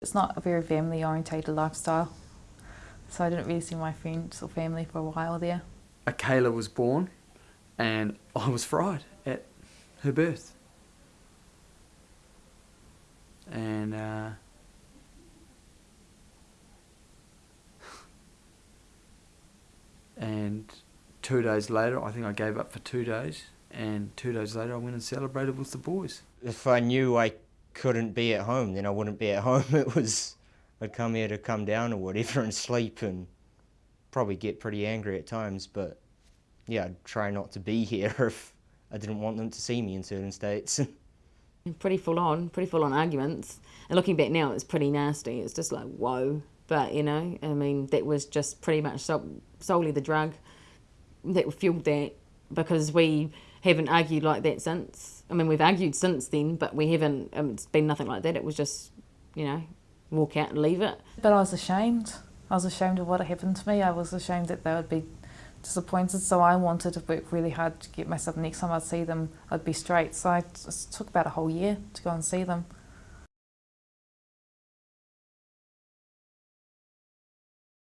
It's not a very family orientated lifestyle, so I didn't really see my friends or family for a while there. A Kayla was born, and I was fried at her birth. And uh, and two days later, I think I gave up for two days, and two days later, I went and celebrated with the boys. If I knew I couldn't be at home, then I wouldn't be at home. It was, I'd come here to come down or whatever and sleep and probably get pretty angry at times, but yeah, I'd try not to be here if I didn't want them to see me in certain states. pretty full on, pretty full on arguments. And looking back now, it's pretty nasty. It's just like, whoa. But, you know, I mean, that was just pretty much so, solely the drug that fueled that because we haven't argued like that since. I mean, we've argued since then, but we haven't, um, it's been nothing like that. It was just, you know, walk out and leave it. But I was ashamed. I was ashamed of what happened to me. I was ashamed that they would be disappointed, so I wanted to work really hard to get myself, next time I'd see them, I'd be straight. So I, it took about a whole year to go and see them.